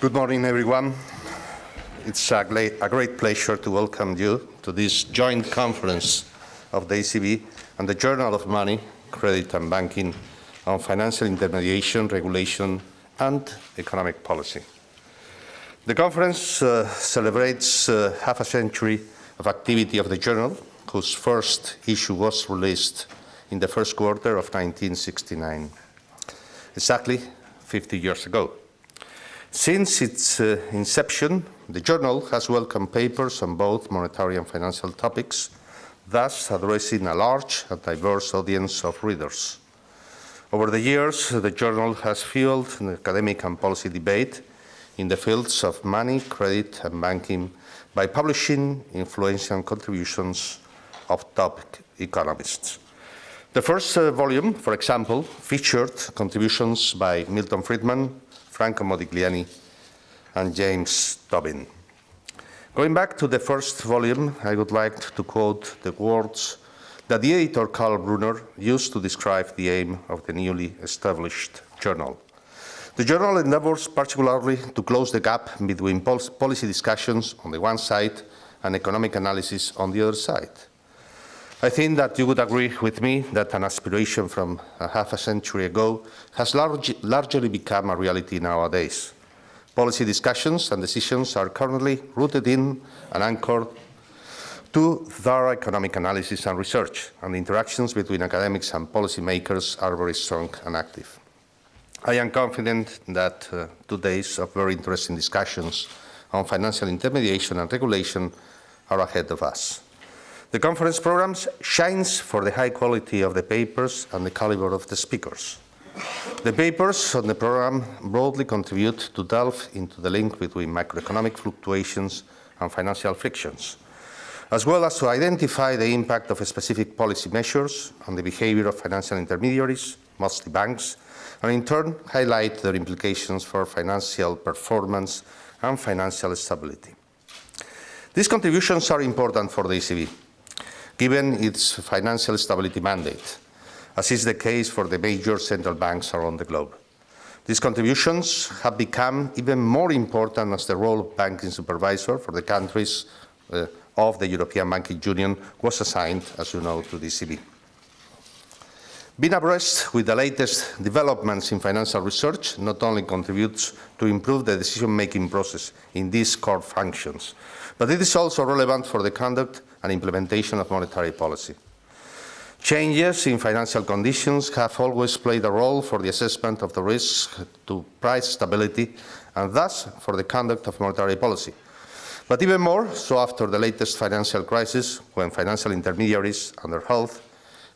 Good morning, everyone. It's a great, a great, pleasure to welcome you to this joint conference of the ECB and the Journal of Money, Credit and Banking on Financial Intermediation, Regulation and Economic Policy. The conference uh, celebrates uh, half a century of activity of the journal, whose first issue was released in the first quarter of 1969, exactly 50 years ago. Since its uh, inception, the journal has welcomed papers on both monetary and financial topics, thus addressing a large and diverse audience of readers. Over the years, the journal has fueled an academic and policy debate in the fields of money, credit and banking by publishing influential contributions of top economists. The first uh, volume, for example, featured contributions by Milton Friedman, Franco Modigliani, and James Tobin. Going back to the first volume, I would like to quote the words that the editor Karl Brunner used to describe the aim of the newly established journal. The journal endeavors particularly to close the gap between policy discussions on the one side and economic analysis on the other side. I think that you would agree with me that an aspiration from a half a century ago has large, largely become a reality nowadays. Policy discussions and decisions are currently rooted in and anchored to thorough economic analysis and research, and the interactions between academics and policymakers are very strong and active. I am confident that uh, two days of very interesting discussions on financial intermediation and regulation are ahead of us. The conference program shines for the high quality of the papers and the caliber of the speakers. The papers on the program broadly contribute to delve into the link between macroeconomic fluctuations and financial frictions, as well as to identify the impact of specific policy measures on the behavior of financial intermediaries, mostly banks, and in turn highlight their implications for financial performance and financial stability. These contributions are important for the ECB given its financial stability mandate, as is the case for the major central banks around the globe. These contributions have become even more important as the role of banking supervisor for the countries uh, of the European Banking Union was assigned, as you know, to the ECB. Being abreast with the latest developments in financial research not only contributes to improve the decision-making process in these core functions, but it is also relevant for the conduct and implementation of monetary policy. Changes in financial conditions have always played a role for the assessment of the risk to price stability and thus for the conduct of monetary policy. But even more so after the latest financial crisis, when financial intermediaries and their health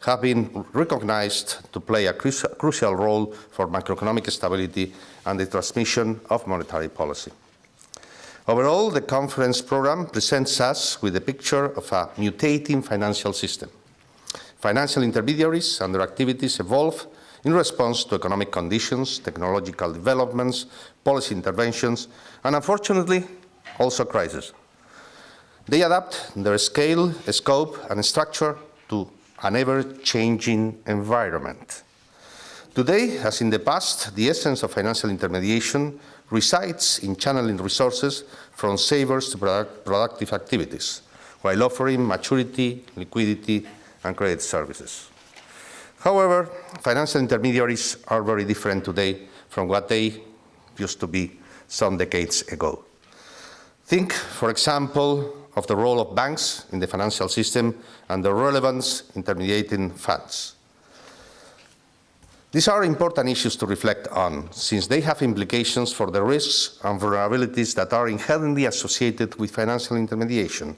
have been recognized to play a crucial role for macroeconomic stability and the transmission of monetary policy. Overall, the conference program presents us with a picture of a mutating financial system. Financial intermediaries and their activities evolve in response to economic conditions, technological developments, policy interventions, and unfortunately, also crises. They adapt their scale, scope, and structure to an ever-changing environment. Today, as in the past, the essence of financial intermediation resides in channeling resources from savers to product productive activities, while offering maturity, liquidity, and credit services. However, financial intermediaries are very different today from what they used to be some decades ago. Think, for example, of the role of banks in the financial system and the relevance intermediating funds. These are important issues to reflect on, since they have implications for the risks and vulnerabilities that are inherently associated with financial intermediation.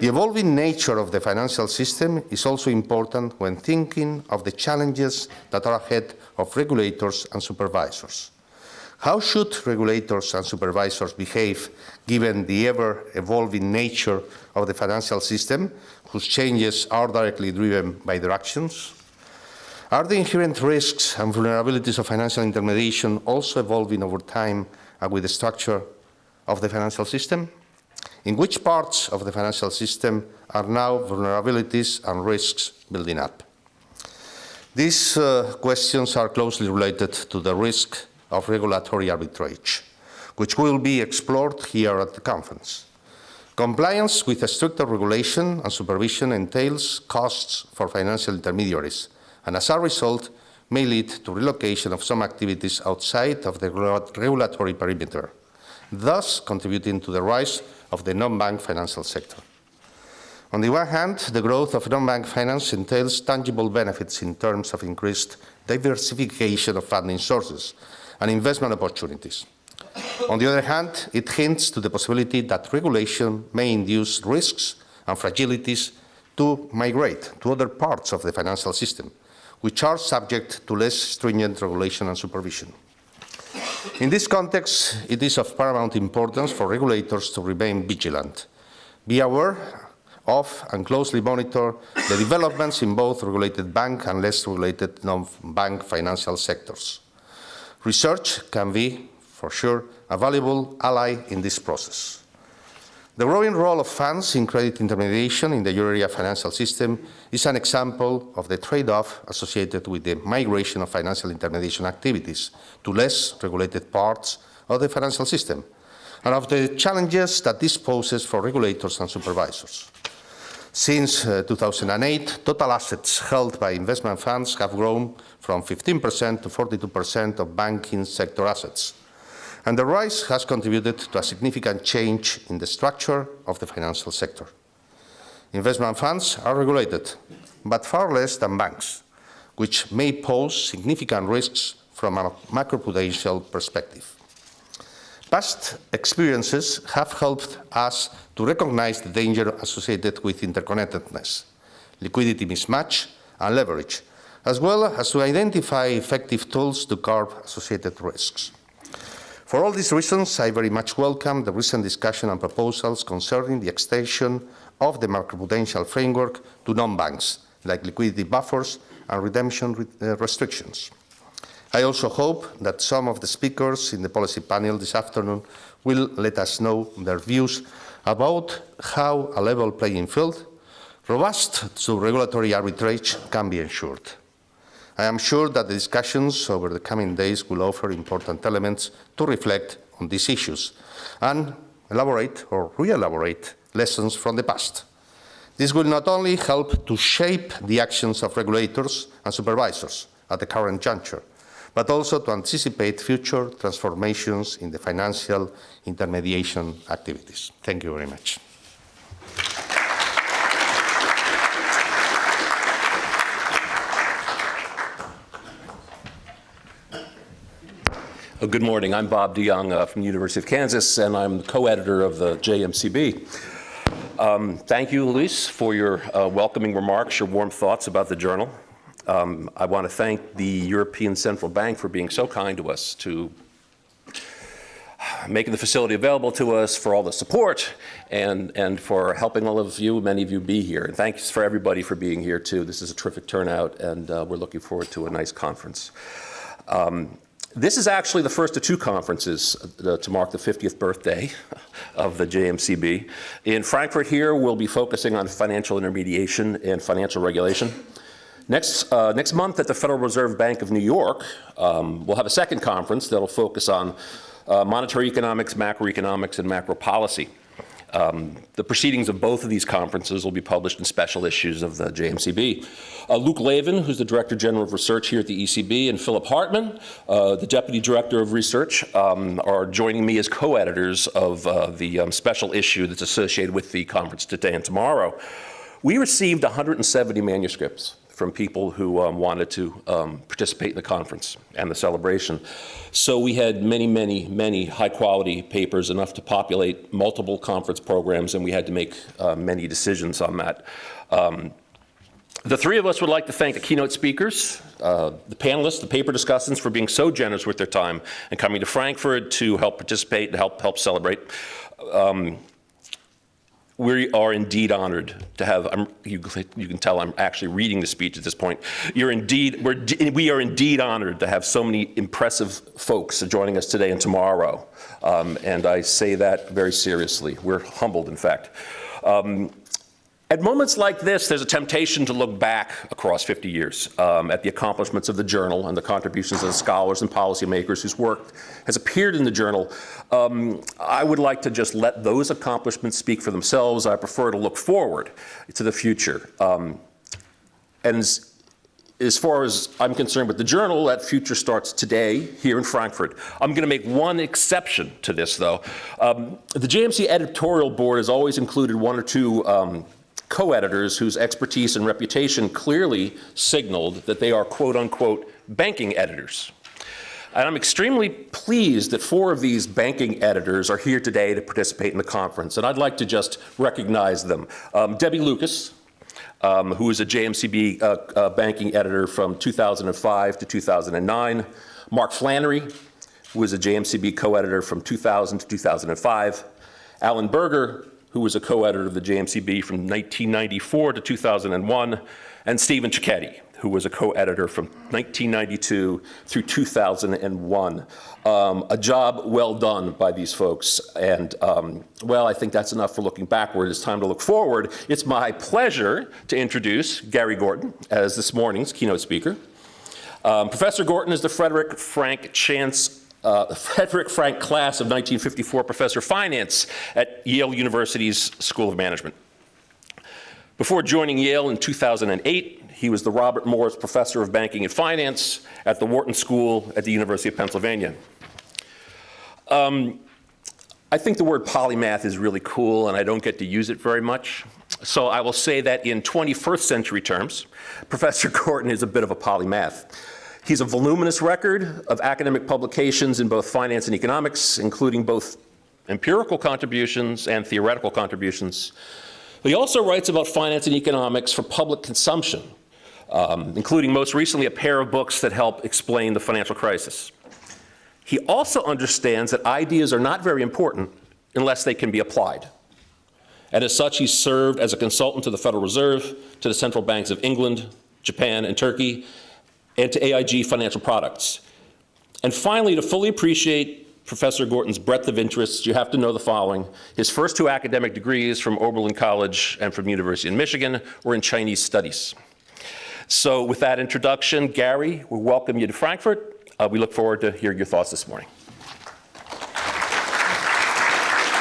The evolving nature of the financial system is also important when thinking of the challenges that are ahead of regulators and supervisors. How should regulators and supervisors behave given the ever-evolving nature of the financial system, whose changes are directly driven by their actions? Are the inherent risks and vulnerabilities of financial intermediation also evolving over time and with the structure of the financial system? In which parts of the financial system are now vulnerabilities and risks building up? These uh, questions are closely related to the risk of regulatory arbitrage, which will be explored here at the conference. Compliance with stricter regulation and supervision entails costs for financial intermediaries, and as a result, may lead to relocation of some activities outside of the regulatory perimeter, thus contributing to the rise of the non-bank financial sector. On the one hand, the growth of non-bank finance entails tangible benefits in terms of increased diversification of funding sources and investment opportunities. On the other hand, it hints to the possibility that regulation may induce risks and fragilities to migrate to other parts of the financial system, which are subject to less stringent regulation and supervision. In this context, it is of paramount importance for regulators to remain vigilant, be aware of and closely monitor the developments in both regulated bank and less regulated non-bank financial sectors. Research can be, for sure, a valuable ally in this process. The growing role of funds in credit intermediation in the euro area financial system is an example of the trade-off associated with the migration of financial intermediation activities to less regulated parts of the financial system, and of the challenges that this poses for regulators and supervisors. Since uh, 2008, total assets held by investment funds have grown from 15% to 42% of banking sector assets. And the rise has contributed to a significant change in the structure of the financial sector. Investment funds are regulated, but far less than banks, which may pose significant risks from a macroprudential perspective. Past experiences have helped us to recognize the danger associated with interconnectedness, liquidity mismatch, and leverage, as well as to identify effective tools to curb associated risks. For all these reasons, I very much welcome the recent discussion and proposals concerning the extension of the macroprudential framework to non-banks, like liquidity buffers and redemption re uh, restrictions. I also hope that some of the speakers in the policy panel this afternoon will let us know their views about how a level playing field, robust to regulatory arbitrage, can be ensured. I am sure that the discussions over the coming days will offer important elements to reflect on these issues and elaborate or re-elaborate lessons from the past. This will not only help to shape the actions of regulators and supervisors at the current juncture, but also to anticipate future transformations in the financial intermediation activities. Thank you very much. Good morning. I'm Bob DeYoung uh, from the University of Kansas, and I'm the co-editor of the JMCB. Um, thank you, Luis, for your uh, welcoming remarks, your warm thoughts about the journal. Um, I want to thank the European Central Bank for being so kind to us, to making the facility available to us, for all the support, and, and for helping all of you, many of you, be here. And thanks for everybody for being here, too. This is a terrific turnout, and uh, we're looking forward to a nice conference. Um, this is actually the first of two conferences uh, to mark the 50th birthday of the JMCB. In Frankfurt here, we'll be focusing on financial intermediation and financial regulation. Next, uh, next month at the Federal Reserve Bank of New York, um, we'll have a second conference that'll focus on uh, monetary economics, macroeconomics, and macro policy. Um, the proceedings of both of these conferences will be published in special issues of the JMCB. Uh, Luc Laeven, who's the Director General of Research here at the ECB, and Philipp Hartmann, uh, the Deputy Director of Research, um, are joining me as co-editors of uh, the um, special issue that's associated with the conference today and tomorrow. We received 170 manuscripts from people who um, wanted to um, participate in the conference and the celebration. So we had many, many, many high quality papers, enough to populate multiple conference programs, and we had to make uh, many decisions on that. Um, the three of us would like to thank the keynote speakers, uh, the panelists, the paper discussants for being so generous with their time and coming to Frankfurt to help participate and help, help celebrate. Um, we are indeed honored to have, you, you, can tell I'm actually reading the speech at this point. You're indeed, we're, we are indeed honored to have so many impressive folks joining us today and tomorrow. Um, and I say that very seriously. We're humbled, in fact. Um, At moments like this, there's a temptation to look back across 50 years um, at the accomplishments of the journal and the contributions of the scholars and policymakers whose work has appeared in the journal. Um, I would like to just let those accomplishments speak for themselves. I prefer to look forward to the future. Um, and as, as far as I'm concerned with the journal, that future starts today here in Frankfurt. I'm going to make one exception to this, though. Um, the JMC editorial board has always included one or two um, co-editors whose expertise and reputation clearly signaled that they are quote unquote banking editors. And I'm extremely pleased that four of these banking editors are here today to participate in the conference. And I'd like to just recognize them. Um, Debbie Lucas, um, who is a JMCB uh, uh, banking editor from 2005 to 2009. Mark Flannery, who was a JMCB co-editor from 2000 to 2005. Allen Berger, who was a co-editor of the JMCB from 1994 to 2001, and Stephen Cecchetti, who was a co-editor from 1992 through 2001. Um, a job well done by these folks. And um, well, I think that's enough for looking backward. It's time to look forward. It's my pleasure to introduce Gary Gorton as this morning's keynote speaker. Um, Professor Gorton is the Frederick Frank Chance uh, Frederick Frank Class of 1954 Professor of Finance at Yale University's School of Management. Before joining Yale in 2008, he was the Robert Morris Professor of Banking and Finance at the Wharton School at the University of Pennsylvania. Um, I think the word polymath is really cool and I don't get to use it very much. So I will say that in 21st century terms, Professor Gorton is a bit of a polymath. He's a voluminous record of academic publications in both finance and economics, including both empirical contributions and theoretical contributions. He also writes about finance and economics for public consumption, um, including most recently a pair of books that help explain the financial crisis. He also understands that ideas are not very important unless they can be applied. And as such, he served as a consultant to the Federal Reserve, to the central banks of England, Japan, and Turkey, and to AIG Financial Products. And finally, to fully appreciate Professor Gorton's breadth of interests, you have to know the following. His first two academic degrees from Oberlin College and from University of Michigan were in Chinese studies. So with that introduction, Gary, we welcome you to Frankfurt. Uh, we look forward to hearing your thoughts this morning.